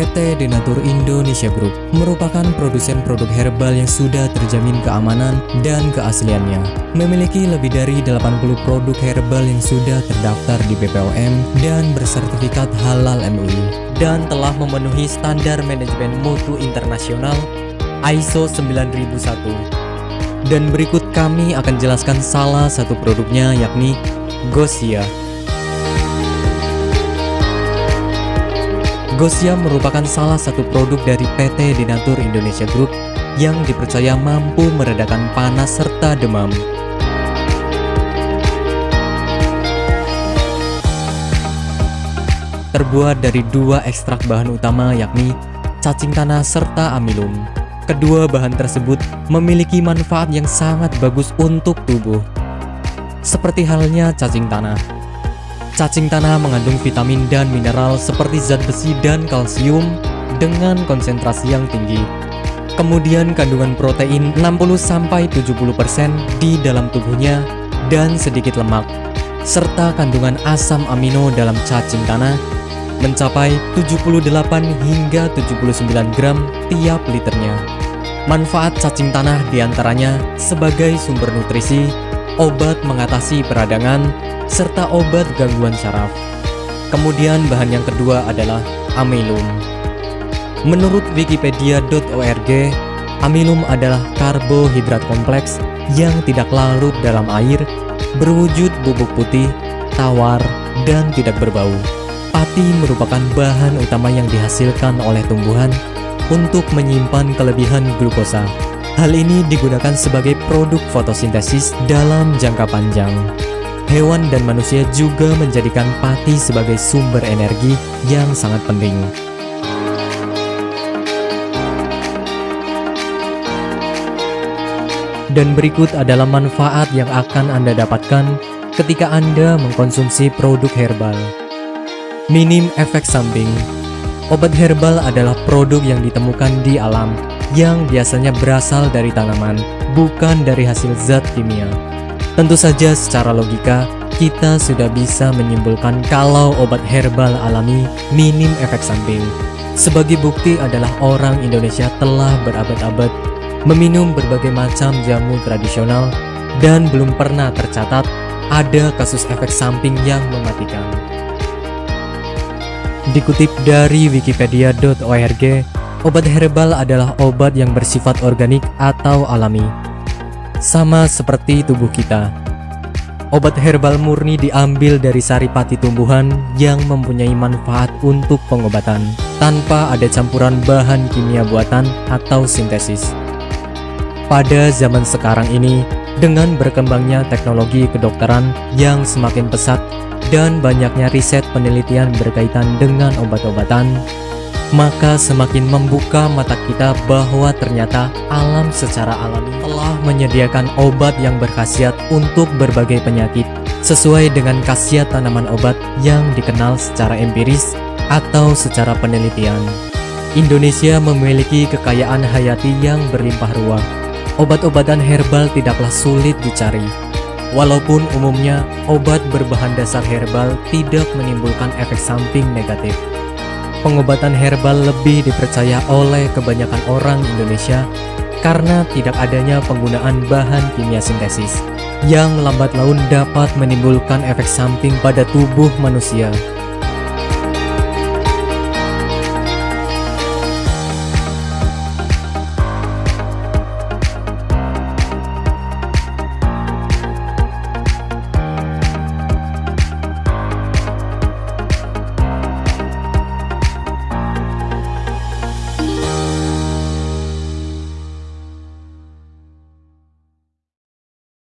PT Denatur Indonesia Group merupakan produsen produk herbal yang sudah terjamin keamanan dan keasliannya. Memiliki lebih dari 80 produk herbal yang sudah terdaftar di BPOM dan bersertifikat halal MUI dan telah memenuhi standar manajemen mutu internasional ISO 9001. Dan berikut kami akan jelaskan salah satu produknya yakni Gosia. Gosia merupakan salah satu produk dari PT Denatur Indonesia Group yang dipercaya mampu meredakan panas serta demam. Terbuat dari dua ekstrak bahan utama yakni cacing tanah serta amilum. Kedua bahan tersebut memiliki manfaat yang sangat bagus untuk tubuh. Seperti halnya cacing tanah, Cacing tanah mengandung vitamin dan mineral seperti zat besi dan kalsium dengan konsentrasi yang tinggi. Kemudian kandungan protein 60-70% di dalam tubuhnya dan sedikit lemak, serta kandungan asam amino dalam cacing tanah mencapai 78 hingga 79 gram tiap liternya. Manfaat cacing tanah di antaranya sebagai sumber nutrisi, obat mengatasi peradangan, serta obat gangguan saraf. Kemudian bahan yang kedua adalah amilum. Menurut wikipedia.org, amilum adalah karbohidrat kompleks yang tidak larut dalam air, berwujud bubuk putih, tawar, dan tidak berbau. Pati merupakan bahan utama yang dihasilkan oleh tumbuhan untuk menyimpan kelebihan glukosa. Hal ini digunakan sebagai produk fotosintesis dalam jangka panjang hewan dan manusia juga menjadikan pati sebagai sumber energi yang sangat penting. Dan berikut adalah manfaat yang akan Anda dapatkan ketika Anda mengkonsumsi produk herbal. Minim efek samping Obat herbal adalah produk yang ditemukan di alam yang biasanya berasal dari tanaman, bukan dari hasil zat kimia. Tentu saja secara logika, kita sudah bisa menyimpulkan kalau obat herbal alami minim efek samping. Sebagai bukti adalah orang Indonesia telah berabad-abad meminum berbagai macam jamu tradisional dan belum pernah tercatat ada kasus efek samping yang mematikan. Dikutip dari wikipedia.org, obat herbal adalah obat yang bersifat organik atau alami sama seperti tubuh kita. Obat herbal murni diambil dari saripati tumbuhan yang mempunyai manfaat untuk pengobatan tanpa ada campuran bahan kimia buatan atau sintesis. Pada zaman sekarang ini, dengan berkembangnya teknologi kedokteran yang semakin pesat dan banyaknya riset penelitian berkaitan dengan obat-obatan, maka semakin membuka mata kita bahwa ternyata alam secara alami telah menyediakan obat yang berkhasiat untuk berbagai penyakit sesuai dengan khasiat tanaman obat yang dikenal secara empiris atau secara penelitian. Indonesia memiliki kekayaan hayati yang berlimpah ruah. Obat-obatan herbal tidaklah sulit dicari. Walaupun umumnya obat berbahan dasar herbal tidak menimbulkan efek samping negatif pengobatan herbal lebih dipercaya oleh kebanyakan orang Indonesia karena tidak adanya penggunaan bahan kimia sintesis yang lambat laun dapat menimbulkan efek samping pada tubuh manusia